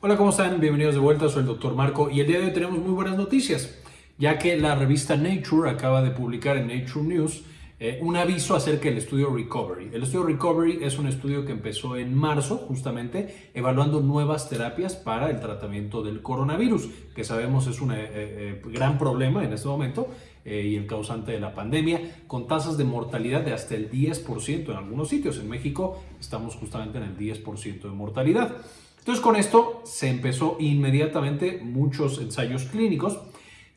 Hola, ¿cómo están? Bienvenidos de vuelta, soy el Dr. Marco y el día de hoy tenemos muy buenas noticias, ya que la revista Nature acaba de publicar en Nature News eh, un aviso acerca del estudio Recovery. El estudio Recovery es un estudio que empezó en marzo, justamente, evaluando nuevas terapias para el tratamiento del coronavirus, que sabemos es un eh, eh, gran problema en este momento y el causante de la pandemia, con tasas de mortalidad de hasta el 10% en algunos sitios. En México estamos justamente en el 10% de mortalidad. Entonces con esto se empezó inmediatamente muchos ensayos clínicos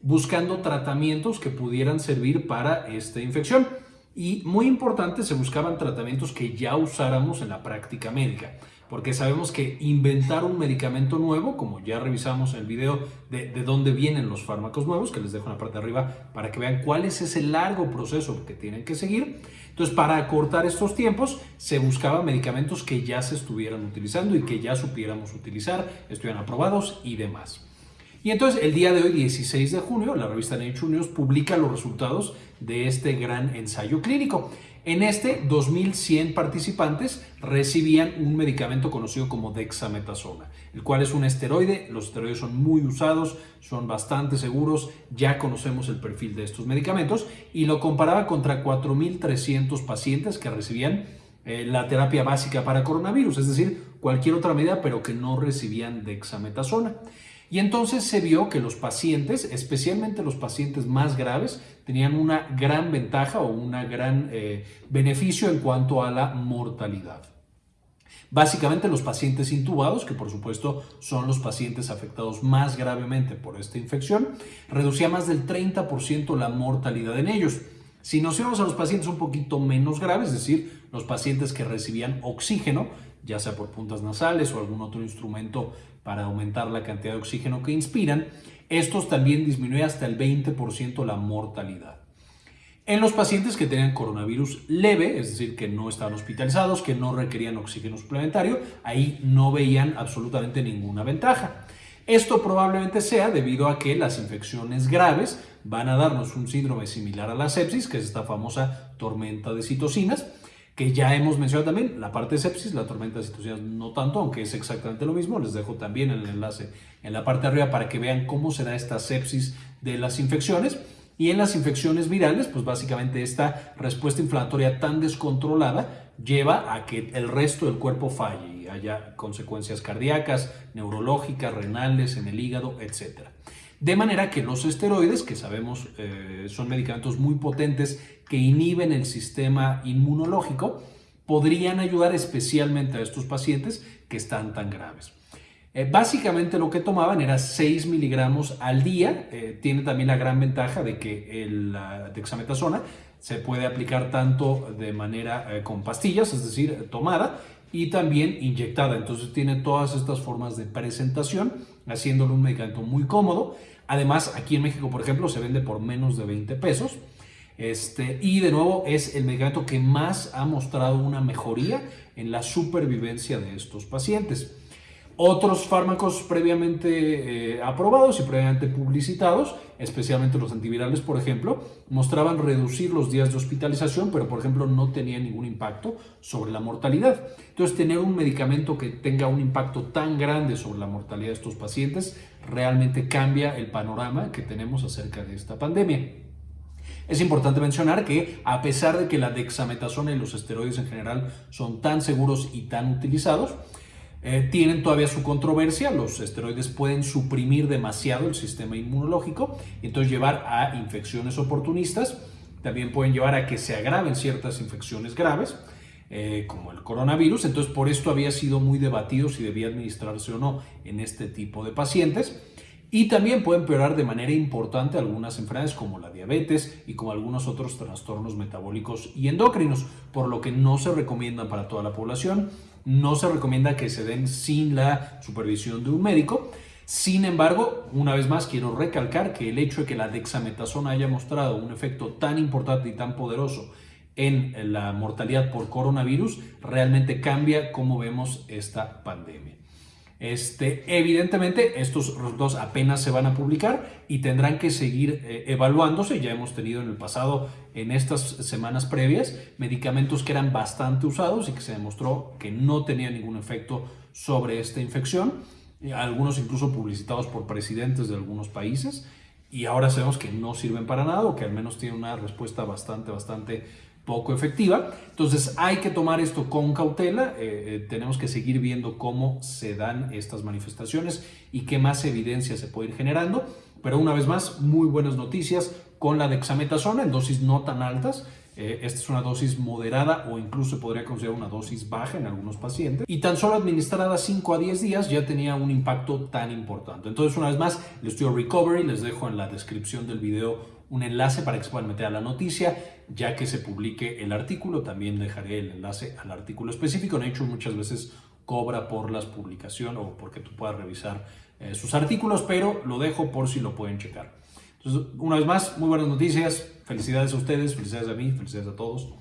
buscando tratamientos que pudieran servir para esta infección. Y muy importante, se buscaban tratamientos que ya usáramos en la práctica médica, porque sabemos que inventar un medicamento nuevo, como ya revisamos en el video de, de dónde vienen los fármacos nuevos, que les dejo en la parte de arriba para que vean cuál es ese largo proceso que tienen que seguir. Entonces, para acortar estos tiempos, se buscaban medicamentos que ya se estuvieran utilizando y que ya supiéramos utilizar, estuvieran aprobados y demás. Y entonces el día de hoy, 16 de junio, la revista Nature News publica los resultados de este gran ensayo clínico. En este, 2.100 participantes recibían un medicamento conocido como dexametasona, el cual es un esteroide. Los esteroides son muy usados, son bastante seguros, ya conocemos el perfil de estos medicamentos y lo comparaba contra 4.300 pacientes que recibían eh, la terapia básica para coronavirus, es decir, cualquier otra medida, pero que no recibían dexametasona. Y entonces se vio que los pacientes, especialmente los pacientes más graves, tenían una gran ventaja o un gran eh, beneficio en cuanto a la mortalidad. Básicamente los pacientes intubados, que por supuesto son los pacientes afectados más gravemente por esta infección, reducía más del 30% la mortalidad en ellos. Si nos íbamos a los pacientes un poquito menos graves, es decir, los pacientes que recibían oxígeno, ya sea por puntas nasales o algún otro instrumento para aumentar la cantidad de oxígeno que inspiran, estos también disminuyen hasta el 20% la mortalidad. En los pacientes que tenían coronavirus leve, es decir, que no estaban hospitalizados, que no requerían oxígeno suplementario, ahí no veían absolutamente ninguna ventaja. Esto probablemente sea debido a que las infecciones graves van a darnos un síndrome similar a la sepsis, que es esta famosa tormenta de citocinas, que ya hemos mencionado también, la parte de sepsis, la tormenta de no tanto, aunque es exactamente lo mismo, les dejo también el enlace en la parte de arriba para que vean cómo se da esta sepsis de las infecciones. Y en las infecciones virales, pues básicamente esta respuesta inflamatoria tan descontrolada lleva a que el resto del cuerpo falle y haya consecuencias cardíacas, neurológicas, renales, en el hígado, etc. De manera que los esteroides, que sabemos eh, son medicamentos muy potentes que inhiben el sistema inmunológico, podrían ayudar especialmente a estos pacientes que están tan graves. Eh, básicamente lo que tomaban era 6 miligramos al día. Eh, tiene también la gran ventaja de que la dexametasona se puede aplicar tanto de manera con pastillas, es decir, tomada, y también inyectada. Entonces tiene todas estas formas de presentación, haciéndolo un medicamento muy cómodo. Además, aquí en México, por ejemplo, se vende por menos de 20 pesos. Este, y de nuevo es el medicamento que más ha mostrado una mejoría en la supervivencia de estos pacientes. Otros fármacos previamente eh, aprobados y previamente publicitados, especialmente los antivirales, por ejemplo, mostraban reducir los días de hospitalización, pero por ejemplo no tenía ningún impacto sobre la mortalidad. Entonces, tener un medicamento que tenga un impacto tan grande sobre la mortalidad de estos pacientes realmente cambia el panorama que tenemos acerca de esta pandemia. Es importante mencionar que a pesar de que la dexametasona y los esteroides en general son tan seguros y tan utilizados, eh, tienen todavía su controversia, los esteroides pueden suprimir demasiado el sistema inmunológico y entonces llevar a infecciones oportunistas, también pueden llevar a que se agraven ciertas infecciones graves, eh, como el coronavirus, entonces por esto había sido muy debatido si debía administrarse o no en este tipo de pacientes. Y también pueden empeorar de manera importante algunas enfermedades como la diabetes y como algunos otros trastornos metabólicos y endocrinos, por lo que no se recomiendan para toda la población, no se recomienda que se den sin la supervisión de un médico. Sin embargo, una vez más quiero recalcar que el hecho de que la dexametasona haya mostrado un efecto tan importante y tan poderoso en la mortalidad por coronavirus realmente cambia cómo vemos esta pandemia. Este, evidentemente, estos resultados apenas se van a publicar y tendrán que seguir eh, evaluándose. Ya hemos tenido en el pasado, en estas semanas previas, medicamentos que eran bastante usados y que se demostró que no tenían ningún efecto sobre esta infección. algunos incluso publicitados por presidentes de algunos países, y ahora sabemos que no sirven para nada o que al menos tienen una respuesta bastante, bastante poco efectiva. Entonces hay que tomar esto con cautela, eh, eh, tenemos que seguir viendo cómo se dan estas manifestaciones y qué más evidencia se puede ir generando. Pero una vez más, muy buenas noticias con la dexametasona en dosis no tan altas. Eh, esta es una dosis moderada o incluso podría considerar una dosis baja en algunos pacientes. Y tan solo administrada 5 a 10 días ya tenía un impacto tan importante. Entonces, una vez más, el estudio Recovery, les dejo en la descripción del video un enlace para que se puedan meter a la noticia. Ya que se publique el artículo, también dejaré el enlace al artículo específico. Nature muchas veces cobra por las publicaciones o porque tú puedas revisar eh, sus artículos, pero lo dejo por si lo pueden checar. Entonces, una vez más, muy buenas noticias. Felicidades a ustedes, felicidades a mí, felicidades a todos.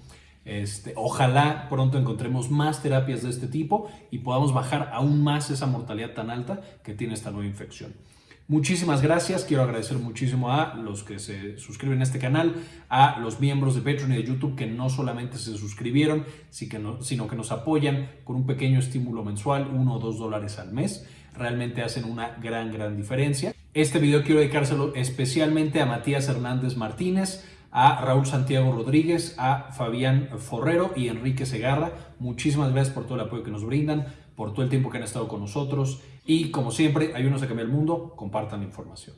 Este, ojalá pronto encontremos más terapias de este tipo y podamos bajar aún más esa mortalidad tan alta que tiene esta nueva infección. Muchísimas gracias, quiero agradecer muchísimo a los que se suscriben a este canal, a los miembros de Patreon y de YouTube que no solamente se suscribieron, sino que nos apoyan con un pequeño estímulo mensual, uno o dos dólares al mes. Realmente hacen una gran, gran diferencia. Este video quiero dedicárselo especialmente a Matías Hernández Martínez, a Raúl Santiago Rodríguez, a Fabián Forrero y Enrique Segarra. Muchísimas gracias por todo el apoyo que nos brindan, por todo el tiempo que han estado con nosotros y como siempre, ayúdenos a cambiar el mundo, compartan la información.